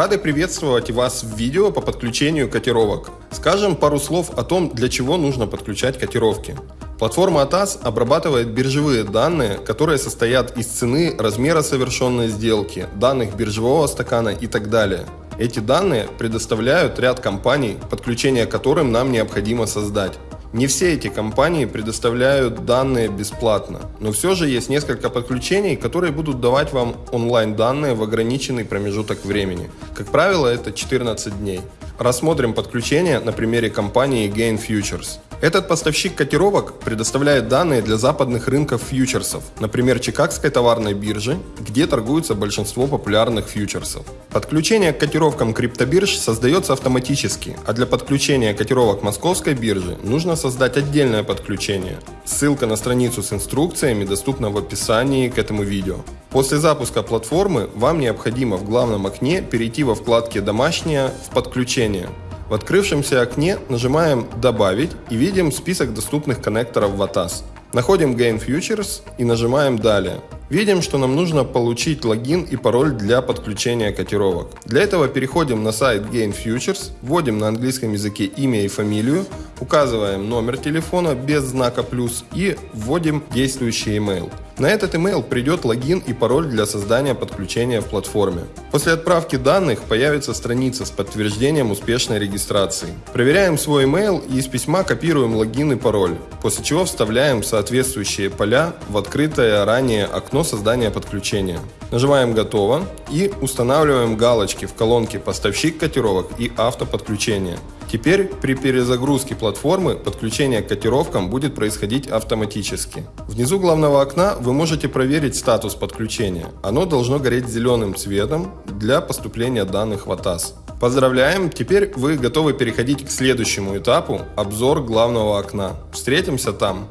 Рады приветствовать вас в видео по подключению котировок. Скажем пару слов о том, для чего нужно подключать котировки. Платформа ATAS обрабатывает биржевые данные, которые состоят из цены, размера совершенной сделки, данных биржевого стакана и так далее. Эти данные предоставляют ряд компаний, подключение которым нам необходимо создать. Не все эти компании предоставляют данные бесплатно, но все же есть несколько подключений, которые будут давать вам онлайн данные в ограниченный промежуток времени. Как правило, это 14 дней. Рассмотрим подключение на примере компании Gain Futures. Этот поставщик котировок предоставляет данные для западных рынков фьючерсов, например, Чикагской товарной биржи, где торгуются большинство популярных фьючерсов. Подключение к котировкам криптобирж создается автоматически, а для подключения котировок московской биржи нужно создать отдельное подключение. Ссылка на страницу с инструкциями доступна в описании к этому видео. После запуска платформы вам необходимо в главном окне перейти во вкладке «Домашнее» в «Подключение». В открывшемся окне нажимаем «Добавить» и видим список доступных коннекторов в ATAS. Находим Gain Futures и нажимаем «Далее». Видим, что нам нужно получить логин и пароль для подключения котировок. Для этого переходим на сайт Gain Futures, вводим на английском языке имя и фамилию, указываем номер телефона без знака плюс и вводим действующий email. На этот email придет логин и пароль для создания подключения в платформе. После отправки данных появится страница с подтверждением успешной регистрации. Проверяем свой email и из письма копируем логин и пароль, после чего вставляем соответствующие поля в открытое ранее окно создания подключения. Нажимаем «Готово» и устанавливаем галочки в колонке «Поставщик котировок» и «Автоподключение». Теперь при перезагрузке платформы подключение к котировкам будет происходить автоматически. Внизу главного окна вы можете проверить статус подключения. Оно должно гореть зеленым цветом для поступления данных в ATAS. Поздравляем, теперь вы готовы переходить к следующему этапу – обзор главного окна. Встретимся там!